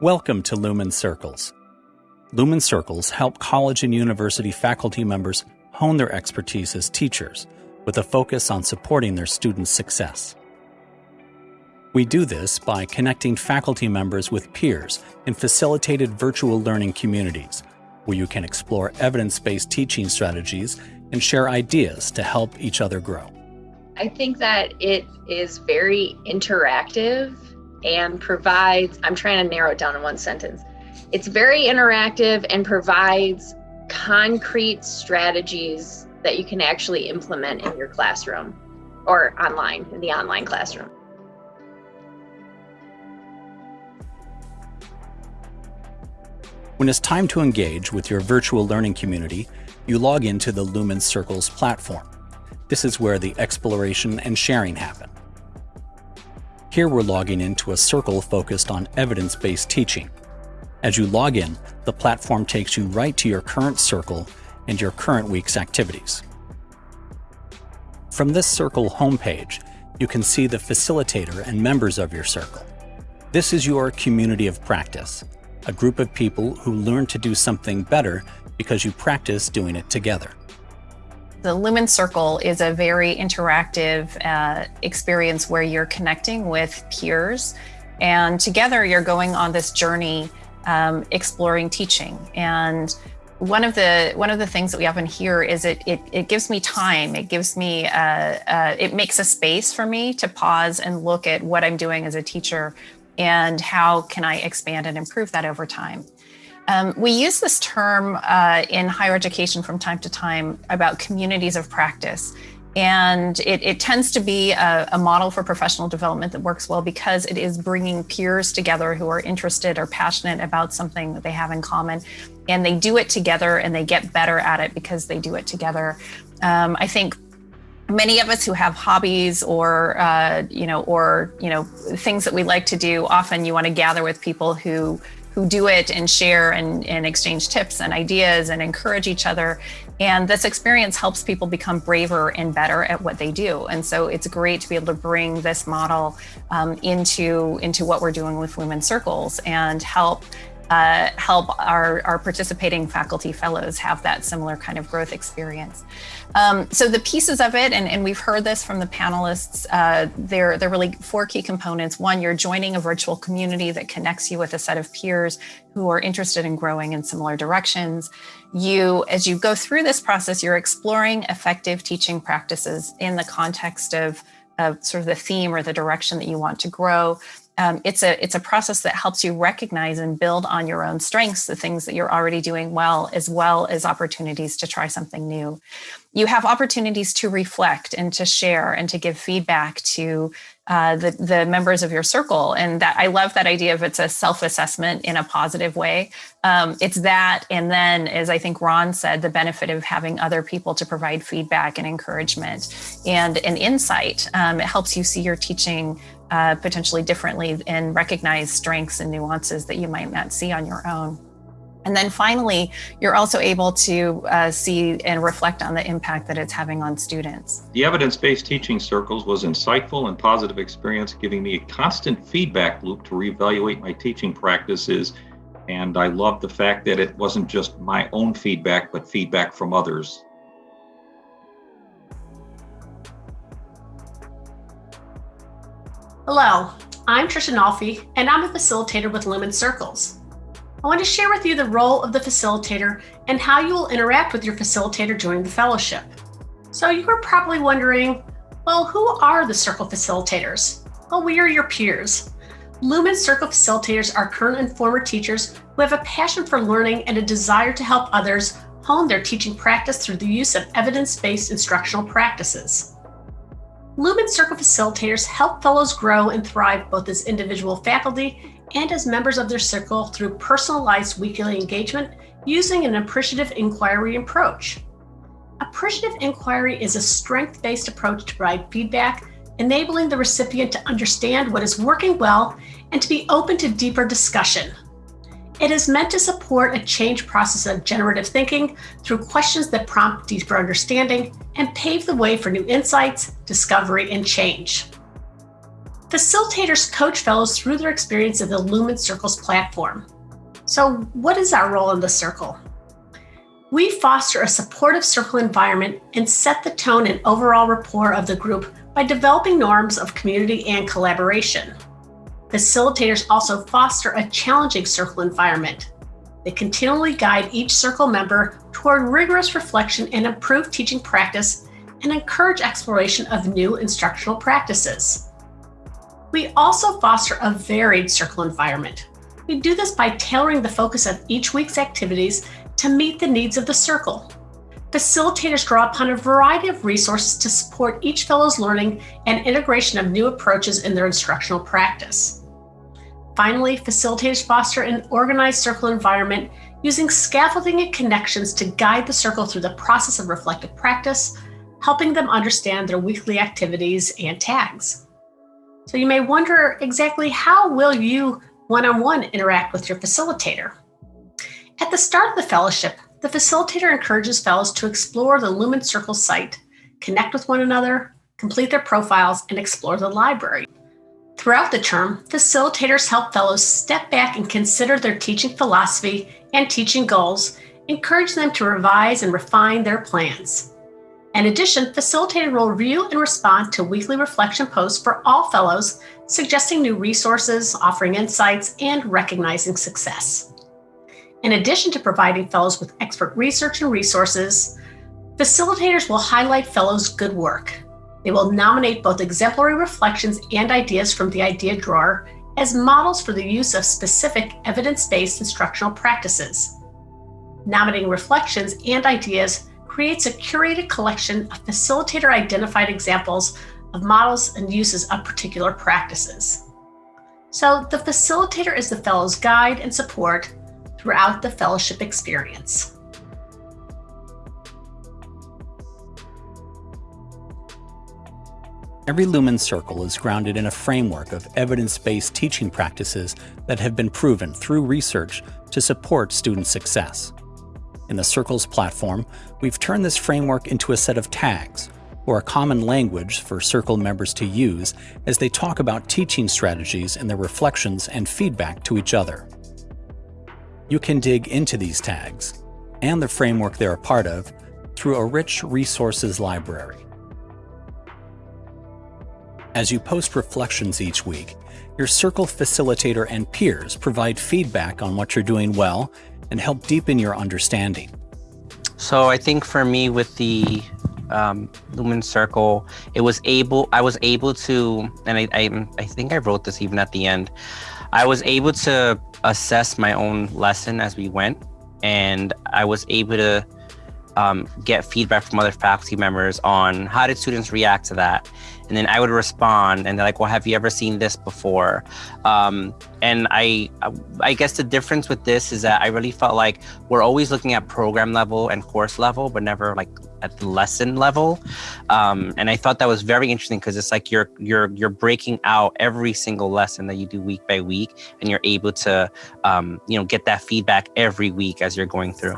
Welcome to Lumen Circles. Lumen Circles help college and university faculty members hone their expertise as teachers with a focus on supporting their students' success. We do this by connecting faculty members with peers in facilitated virtual learning communities, where you can explore evidence-based teaching strategies and share ideas to help each other grow. I think that it is very interactive and provides, I'm trying to narrow it down in one sentence. It's very interactive and provides concrete strategies that you can actually implement in your classroom or online, in the online classroom. When it's time to engage with your virtual learning community, you log into the Lumen Circles platform. This is where the exploration and sharing happen. Here we're logging into a circle focused on evidence-based teaching. As you log in, the platform takes you right to your current circle and your current week's activities. From this circle homepage, you can see the facilitator and members of your circle. This is your community of practice, a group of people who learn to do something better because you practice doing it together. The Lumen Circle is a very interactive uh, experience where you're connecting with peers and together you're going on this journey um, exploring teaching. And one of the one of the things that we often hear is it it, it gives me time. It gives me uh, uh, it makes a space for me to pause and look at what I'm doing as a teacher and how can I expand and improve that over time. Um, we use this term uh, in higher education from time to time about communities of practice. And it, it tends to be a, a, model for professional development that works well because it is bringing peers together who are interested or passionate about something that they have in common. And they do it together and they get better at it because they do it together. Um, I think many of us who have hobbies or uh, you know or you know things that we like to do often you want to gather with people who who do it and share and, and exchange tips and ideas and encourage each other. And this experience helps people become braver and better at what they do. And so it's great to be able to bring this model um, into, into what we're doing with Lumen Circles and help uh, help our, our participating faculty fellows have that similar kind of growth experience. Um, so the pieces of it, and, and, we've heard this from the panelists, uh, they're, they're really four key components. One, you're joining a virtual community that connects you with a set of peers who are interested in growing in similar directions. You, as you go through this process, you're exploring effective teaching practices in the context of of sort of the theme or the direction that you want to grow um, it's a it's a process that helps you recognize and build on your own strengths, the things that you're already doing well, as well as opportunities to try something new. You have opportunities to reflect and to share and to give feedback to uh, the, the members of your circle. And that I love that idea of it's a self-assessment in a positive way. Um, it's that, and then as I think Ron said, the benefit of having other people to provide feedback and encouragement and an insight. Um, it helps you see your teaching uh, potentially differently and recognize strengths and nuances that you might not see on your own. And then finally, you're also able to uh, see and reflect on the impact that it's having on students. The evidence-based teaching circles was insightful and positive experience, giving me a constant feedback loop to reevaluate my teaching practices. And I love the fact that it wasn't just my own feedback, but feedback from others. Hello, I'm Trisha Nolfi, and I'm a facilitator with Lumen Circles. I want to share with you the role of the facilitator and how you will interact with your facilitator during the fellowship. So you are probably wondering, well, who are the Circle facilitators? Well, we are your peers. Lumen Circle facilitators are current and former teachers who have a passion for learning and a desire to help others hone their teaching practice through the use of evidence-based instructional practices. Lumen Circle facilitators help fellows grow and thrive both as individual faculty and as members of their circle through personalized weekly engagement using an appreciative inquiry approach. Appreciative inquiry is a strength-based approach to provide feedback, enabling the recipient to understand what is working well and to be open to deeper discussion. It is meant to support a change process of generative thinking through questions that prompt deeper understanding and pave the way for new insights, discovery, and change. Facilitators coach fellows through their experience of the Lumen Circles platform. So, what is our role in the circle? We foster a supportive circle environment and set the tone and overall rapport of the group by developing norms of community and collaboration. Facilitators also foster a challenging circle environment. They continually guide each circle member toward rigorous reflection and improved teaching practice and encourage exploration of new instructional practices. We also foster a varied circle environment. We do this by tailoring the focus of each week's activities to meet the needs of the circle. Facilitators draw upon a variety of resources to support each fellow's learning and integration of new approaches in their instructional practice. Finally, facilitators foster an organized circle environment using scaffolding and connections to guide the circle through the process of reflective practice, helping them understand their weekly activities and tags. So you may wonder exactly how will you one-on-one interact with your facilitator? At the start of the fellowship, the facilitator encourages fellows to explore the Lumen Circle site, connect with one another, complete their profiles, and explore the library. Throughout the term, facilitators help fellows step back and consider their teaching philosophy and teaching goals, encourage them to revise and refine their plans. In addition, facilitators will review and respond to weekly reflection posts for all fellows, suggesting new resources, offering insights, and recognizing success. In addition to providing fellows with expert research and resources, facilitators will highlight fellows' good work. They will nominate both exemplary reflections and ideas from the idea drawer as models for the use of specific evidence-based instructional practices. Nominating reflections and ideas creates a curated collection of facilitator-identified examples of models and uses of particular practices. So the facilitator is the fellow's guide and support throughout the fellowship experience. Every Lumen Circle is grounded in a framework of evidence-based teaching practices that have been proven through research to support student success. In the Circles platform, we've turned this framework into a set of tags, or a common language for Circle members to use as they talk about teaching strategies and their reflections and feedback to each other. You can dig into these tags, and the framework they're a part of, through a rich resources library. As you post reflections each week, your Circle facilitator and peers provide feedback on what you're doing well and help deepen your understanding. So I think for me with the um, Lumen Circle, it was able, I was able to, and I, I, I think I wrote this even at the end, I was able to assess my own lesson as we went, and I was able to um, get feedback from other faculty members on how did students react to that and then I would respond and they're like, well, have you ever seen this before? Um, and I, I guess the difference with this is that I really felt like we're always looking at program level and course level, but never like at the lesson level. Um, and I thought that was very interesting because it's like you're you're you're breaking out every single lesson that you do week by week, and you're able to um, you know get that feedback every week as you're going through.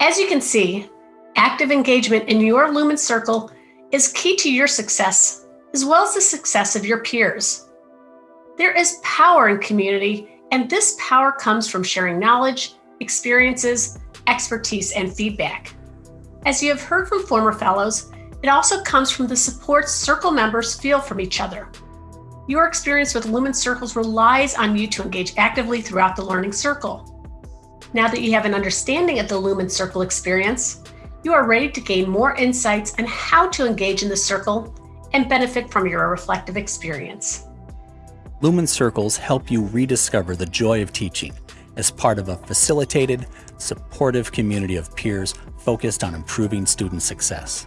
As you can see, active engagement in your Lumen Circle is key to your success, as well as the success of your peers. There is power in community, and this power comes from sharing knowledge, experiences, expertise, and feedback. As you have heard from former fellows, it also comes from the support circle members feel from each other. Your experience with Lumen Circles relies on you to engage actively throughout the learning circle. Now that you have an understanding of the Lumen Circle experience, you are ready to gain more insights on how to engage in the circle and benefit from your reflective experience. Lumen Circles help you rediscover the joy of teaching as part of a facilitated, supportive community of peers focused on improving student success.